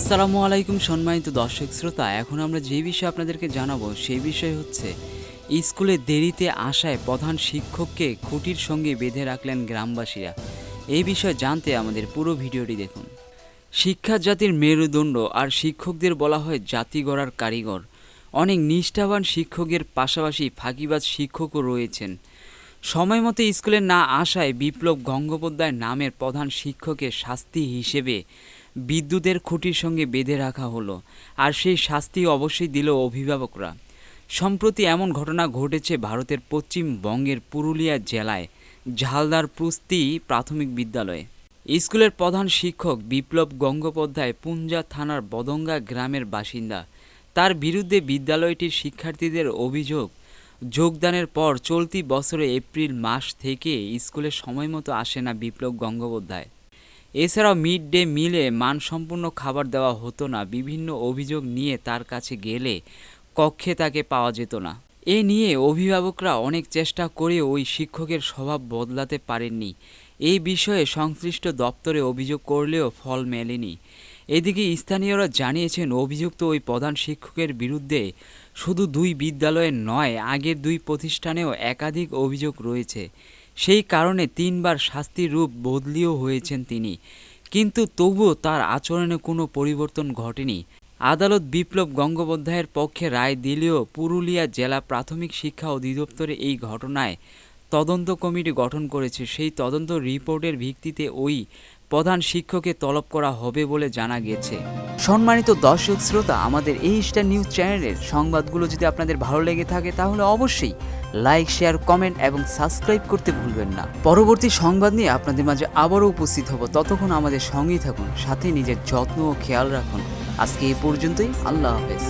আসসালামু আলাইকুম সম্মানিত দর্শক শ্রোতা, এখন আমরা যে বিষয়ে আপনাদেরকে জানাব সেই বিষয় হচ্ছে, স্কুলে দেরিতে আসায় প্রধান শিক্ষককে খুঁটির সঙ্গে বেঁধে রাখলেন গ্রামবাসীরা। এই বিষয়ে জানতে আমাদের পুরো ভিডিওটি দেখুন। শিক্ষা জাতির মেরুদণ্ড আর শিক্ষকদের বলা হয় জাতি গড়ার কারিগর। অনেক নিষ্ঠাবান শিক্ষকের পাশাপাশি ফাঁকিবাজ শিক্ষকও রয়েছেন। সময় মতো স্কুলে না আসায় বিপ্লব গঙ্গোপাধ্যায় নামের প্রধান শিক্ষকের শাস্তি হিসেবে বিদ্যুতের খুঁটির সঙ্গে বেঁধে রাখা হলো, আর সেই শাস্তি অবশ্যই দিল অভিভাবকরা। সম্প্রতি এমন ঘটনা ঘটেছে ভারতের পশ্চিমবঙ্গের পুরুলিয়া জেলায়, ঝালদার পুস্তি প্রাথমিক বিদ্যালয়ে। স্কুলের প্রধান শিক্ষক বিপ্লব গঙ্গোপাধ্যায় পুঞ্জা থানার বদঙ্গা গ্রামের বাসিন্দা। তার বিরুদ্ধে বিদ্যালয়টির শিক্ষার্থীদের অভিযোগ, যোগদানের পর চলতি বছরে এপ্রিল মাস থেকে স্কুলে সময়মতো আসে না বিপ্লব গঙ্গোপাধ্যায়। এছাড়াও মিড ডে মিলে মানসম্পন্ন খাবার দেওয়া হতো না। বিভিন্ন অভিযোগ নিয়ে তার কাছে গেলে কক্ষে তাকে পাওয়া যেত না। এ নিয়ে অভিভাবকরা অনেক চেষ্টা করে ওই শিক্ষকের স্বভাব বদলাতে পারেননি। এই বিষয়ে সংশ্লিষ্ট দপ্তরে অভিযোগ করলেও ফল মেলেনি। এদিকে স্থানীয়রা জানিয়েছেন, অভিযুক্ত ওই প্রধান শিক্ষকের বিরুদ্ধে শুধু দুই বিদ্যালয়ের নয়, আগের দুই প্রতিষ্ঠানেও একাধিক অভিযোগ রয়েছে। সেই কারণে তিনবার শাস্তির রূপ বদলিও হয়েছেন তিনি। কিন্তু তবুও তার আচরণে কোনো পরিবর্তন ঘটেনি। আদালত বিপ্লব গঙ্গোপাধ্যায়ের পক্ষে রায় দিলেও পুরুলিয়া জেলা প্রাথমিক শিক্ষা অধিদপ্তরে এই ঘটনায় তদন্ত কমিটি গঠন করেছে। সেই তদন্ত রিপোর্টের ভিত্তিতে ওই প্রধান শিক্ষককে তলব করা হবে বলে জানা গেছে সম্মানিত দর্শক শ্রোতা, আমাদের এই স্টার নিউজ চ্যানেলের সংবাদগুলো যদি আপনাদের ভালো লেগে থাকে, তাহলে অবশ্যই লাইক, শেয়ার, কমেন্ট এবং সাবস্ক্রাইব করতে ভুলবেন না। পরবর্তী সংবাদ নিয়ে আপনাদের মাঝে আবারও উপস্থিত হব। ততক্ষণ আমাদের সঙ্গেই থাকুন, সাথে নিজের যত্ন ও খেয়াল রাখুন। আজকে এই পর্যন্তই, আল্লাহ হাফেজ।